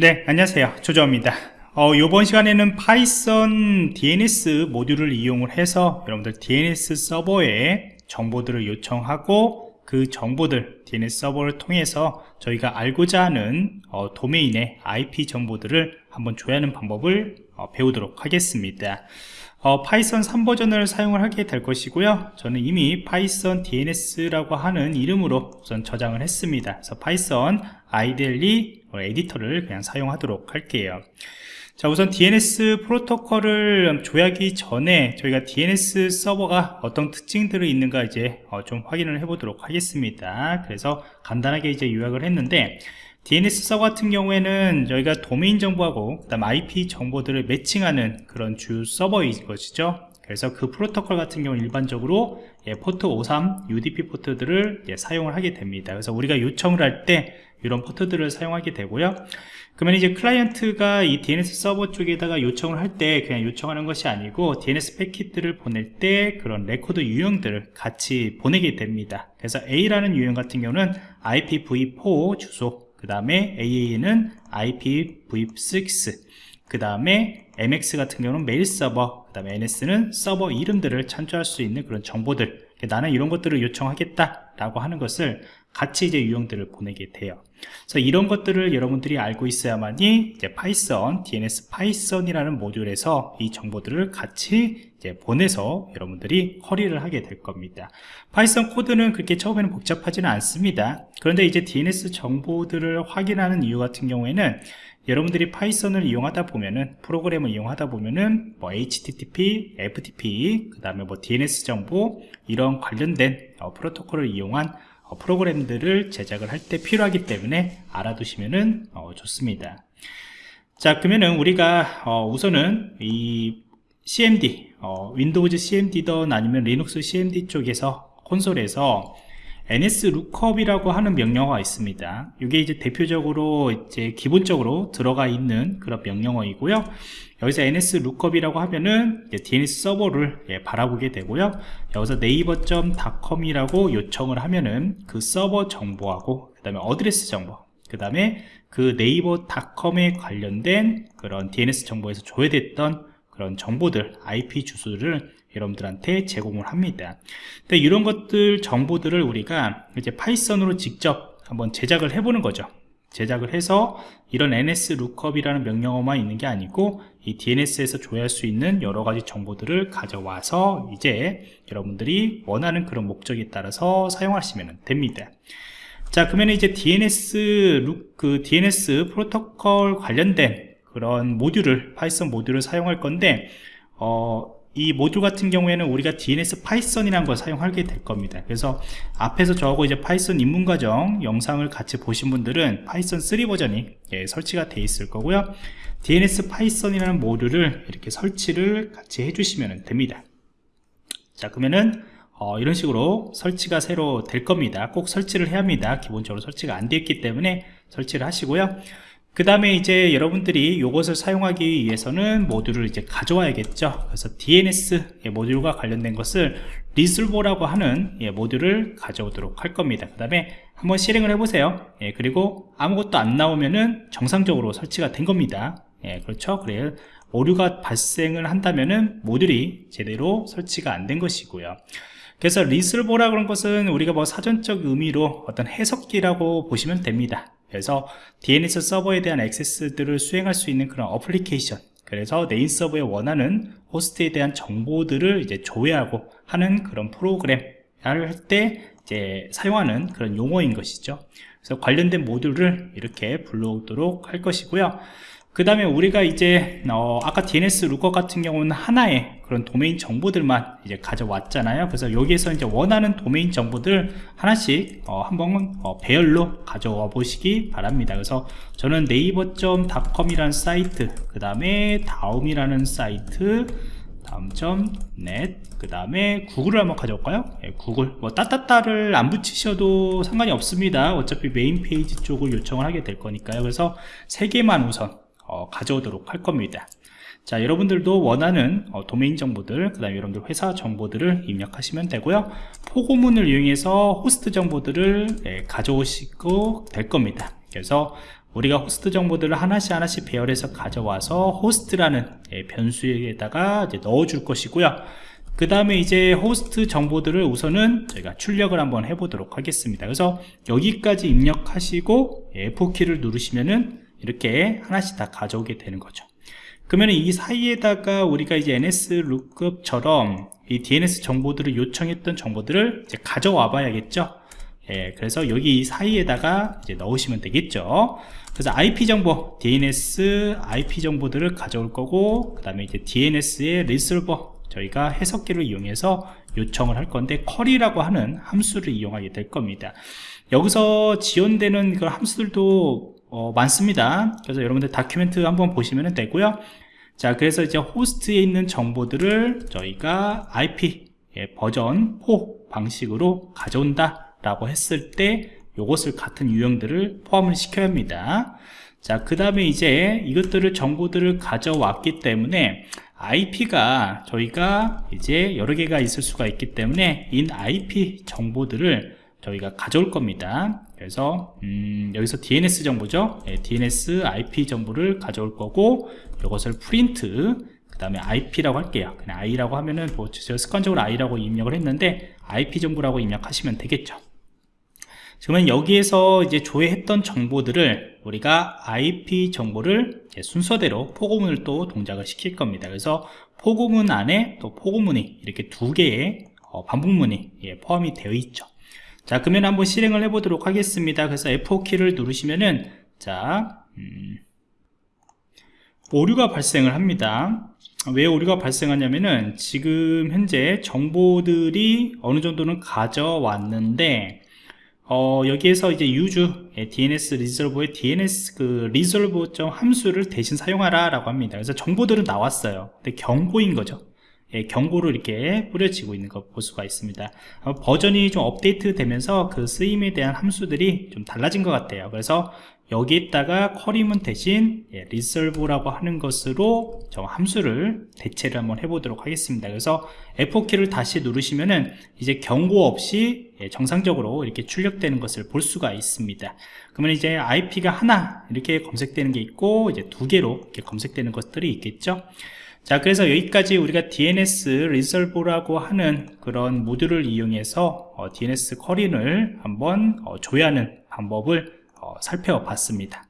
네 안녕하세요. 조조입니다. 어, 이번 시간에는 Python DNS 모듈을 이용을 해서 여러분들 DNS 서버에 정보들을 요청하고 그 정보들 DNS 서버를 통해서 저희가 알고자 하는 어, 도메인의 IP 정보들을 한번 조회하는 방법을 어, 배우도록 하겠습니다 어, Python 3버전을 사용을 하게 될 것이고요. 저는 이미 Python DNS라고 하는 이름으로 우선 저장을 했습니다. 그래서 Python IDLE 에디터를 그냥 사용하도록 할게요. 자 우선 DNS 프로토콜을 조회하기 전에 저희가 DNS 서버가 어떤 특징들이 있는가 이제 어, 좀 확인을 해 보도록 하겠습니다. 그래서 간단하게 이제 요약을 했는데 DNS 서버 같은 경우에는 저희가 도메인 정보하고 그다음 IP 정보들을 매칭하는 그런 주 서버인 것이죠. 그래서 그 프로토콜 같은 경우 일반적으로 예, 포트 53 UDP 포트들을 예, 사용을 하게 됩니다. 그래서 우리가 요청을 할 때 이런 포트들을 사용하게 되고요. 그러면 이제 클라이언트가 이 DNS 서버 쪽에다가 요청을 할 때 그냥 요청하는 것이 아니고 DNS 패킷들을 보낼 때 그런 레코드 유형들을 같이 보내게 됩니다. 그래서 A라는 유형 같은 경우는 IPv4 주소 그 다음에 AA는 IPv6 그 다음에 MX 같은 경우는 메일 서버 그 다음에 NS는 서버 이름들을 참조할 수 있는 그런 정보들. 나는 이런 것들을 요청하겠다 라고 하는 것을 같이 이제 유형들을 보내게 돼요. 그래서 이런 것들을 여러분들이 알고 있어야만이 이제 파이썬 DNS 파이썬이라는 모듈에서 이 정보들을 같이 이제 보내서 여러분들이 query를 하게 될 겁니다. 파이썬 코드는 그렇게 처음에는 복잡하지는 않습니다. 그런데 이제 DNS 정보들을 확인하는 이유 같은 경우에는 여러분들이 파이썬을 이용하다 보면은 프로그램을 이용하다 보면은 뭐 HTTP, FTP, 그 다음에 뭐 DNS 정보 이런 관련된 어, 프로토콜을 이용한 어, 프로그램들을 제작을 할 때 필요하기 때문에 알아두시면 어, 좋습니다. 자 그러면은 우리가 어, 우선은 이 CMD 어, 윈도우즈 CMD든 아니면 리눅스 CMD 쪽에서 콘솔에서 ns lookup이라고 하는 명령어가 있습니다. 이게 이제 대표적으로 이제 기본적으로 들어가 있는 그런 명령어이고요. 여기서 ns lookup이라고 하면은 DNS 서버를 예, 바라보게 되고요. 여기서 네이버.com이라고 요청을 하면은 그 서버 정보하고 그 다음에 어드레스 정보 그 다음에 그 네이버.com에 관련된 그런 DNS 정보에서 조회됐던 그런 정보들 IP 주소를 여러분들한테 제공을 합니다. 근데 이런 것들 정보들을 우리가 이제 파이썬으로 직접 한번 제작을 해보는 거죠. 제작을 해서 이런 ns lookup이라는 명령어만 있는 게 아니고 이 DNS에서 조회할 수 있는 여러 가지 정보들을 가져와서 이제 여러분들이 원하는 그런 목적에 따라서 사용하시면 됩니다. 자 그러면 이제 DNS 그 DNS 프로토콜 관련된 그런 모듈을 파이썬 모듈을 사용할 건데 어, 이 모듈 같은 경우에는 우리가 DNS 파이썬이라는 걸 사용하게 될 겁니다. 그래서 앞에서 저하고 이제 파이썬 입문 과정 영상을 같이 보신 분들은 파이썬 3 버전이 예, 설치가 되어 있을 거고요. DNS 파이썬이라는 모듈을 이렇게 설치를 같이 해주시면 됩니다. 자 그러면은 어, 이런 식으로 설치가 새로 될 겁니다. 꼭 설치를 해야 합니다. 기본적으로 설치가 안 되어 있기 때문에 설치를 하시고요 그 다음에 이제 여러분들이 이것을 사용하기 위해서는 모듈을 이제 가져와야겠죠. 그래서 DNS 모듈과 관련된 것을 리슬보라고 하는 예, 모듈을 가져오도록 할 겁니다. 그 다음에 한번 실행을 해보세요. 예, 그리고 아무것도 안 나오면은 정상적으로 설치가 된 겁니다. 예, 그렇죠? 그래요 오류가 발생을 한다면은 모듈이 제대로 설치가 안 된 것이고요. 그래서 resolver라 그런 것은 우리가 뭐 사전적 의미로 어떤 해석기라고 보시면 됩니다 그래서 DNS 서버에 대한 액세스들을 수행할 수 있는 그런 어플리케이션 그래서 네임 서버에 원하는 호스트에 대한 정보들을 이제 조회하고 하는 그런 프로그램을 할 때 이제 사용하는 그런 용어인 것이죠. 그래서 관련된 모듈을 이렇게 불러오도록 할 것이고요 그 다음에 우리가 이제 어, 아까 DNS lookup 같은 경우는 하나의 그런 도메인 정보들만 이제 가져왔잖아요. 그래서 여기에서 이제 원하는 도메인 정보들 하나씩 어, 한번 어, 배열로 가져와 보시기 바랍니다. 그래서 저는 네이버.com이라는 사이트 그 다음에 다음이라는 사이트 다음.net 그 다음에 구글을 한번 가져올까요? 네, 구글. 뭐 따따따를 안 붙이셔도 상관이 없습니다. 어차피 메인 페이지 쪽을 요청을 하게 될 거니까요. 그래서 세 개만 우선 어, 가져오도록 할 겁니다. 자 여러분들도 원하는 어, 도메인 정보들 그 다음에 여러분들 회사 정보들을 입력하시면 되고요. 포고문을 이용해서 호스트 정보들을 예, 가져오시고 될 겁니다. 그래서 우리가 호스트 정보들을 하나씩 하나씩 배열해서 가져와서 호스트라는 예, 변수에다가 넣어 줄 것이고요. 그 다음에 이제 호스트 정보들을 우선은 저희가 출력을 한번 해보도록 하겠습니다. 그래서 여기까지 입력하시고 F4키를 누르시면은 이렇게 하나씩 다 가져오게 되는 거죠. 그러면 이 사이에다가 우리가 이제 NS 루크업처럼 이 DNS 정보들을 요청했던 정보들을 이제 가져와 봐야겠죠? 예, 그래서 여기 이 사이에다가 이제 넣으시면 되겠죠? 그래서 IP 정보, DNS IP 정보들을 가져올 거고 그 다음에 이제 DNS의 리solver 저희가 해석기를 이용해서 요청을 할 건데 쿼리라고 하는 함수를 이용하게 될 겁니다. 여기서 지원되는 그 함수들도 어, 많습니다. 그래서 여러분들 다큐멘트 한번 보시면 되고요. 자 그래서 이제 호스트에 있는 정보들을 저희가 IP 예, 버전 4 방식으로 가져온다 라고 했을 때 이것을 같은 유형들을 포함을 시켜야 합니다. 자그 다음에 이제 이것들을 정보들을 가져왔기 때문에 IP가 저희가 이제 여러 개가 있을 수가 있기 때문에 인 IP 정보들을 저희가 가져올 겁니다 그래서 음, 여기서 DNS 정보죠 네, DNS IP 정보를 가져올 거고 이것을 프린트 그 다음에 IP라고 할게요 그냥 I라고 하면은 뭐 제가 습관적으로 I라고 입력을 했는데 IP 정보라고 입력하시면 되겠죠 그러면 여기에서 이제 조회했던 정보들을 우리가 IP 정보를 순서대로 포고문을 또 동작을 시킬 겁니다. 그래서 포고문 안에 또 포고문이 이렇게 두 개의 어, 반복문이 예, 포함이 되어 있죠. 자, 그러면 한번 실행을 해 보도록 하겠습니다. 그래서 F4키를 누르시면은 자, 음, 오류가 발생을 합니다. 왜 오류가 발생하냐면은 지금 현재 정보들이 어느 정도는 가져왔는데 어, 여기에서 이제 use 예, DNS 리졸버의 DNS 그 resolver 점 함수를 대신 사용하라 라고 합니다 그래서 정보들은 나왔어요 근데 경고인 거죠 예, 경고로 이렇게 뿌려지고 있는 거볼 수가 있습니다. 어, 버전이 좀 업데이트 되면서 그 쓰임에 대한 함수들이 좀 달라진 것 같아요. 그래서 여기에다가 쿼리문 대신 예, resolve라고 하는 것으로 저 함수를 대체를 한번 해보도록 하겠습니다. 그래서 F4키를 다시 누르시면은 이제 경고 없이 예, 정상적으로 이렇게 출력되는 것을 볼 수가 있습니다. 그러면 이제 IP가 하나 이렇게 검색되는 게 있고 이제 두 개로 이렇게 검색되는 것들이 있겠죠 자 그래서 여기까지 우리가 DNS resolve라고 하는 그런 모듈을 이용해서 어, DNS 쿼리를 한번 어, 조회하는 방법을 어, 살펴봤습니다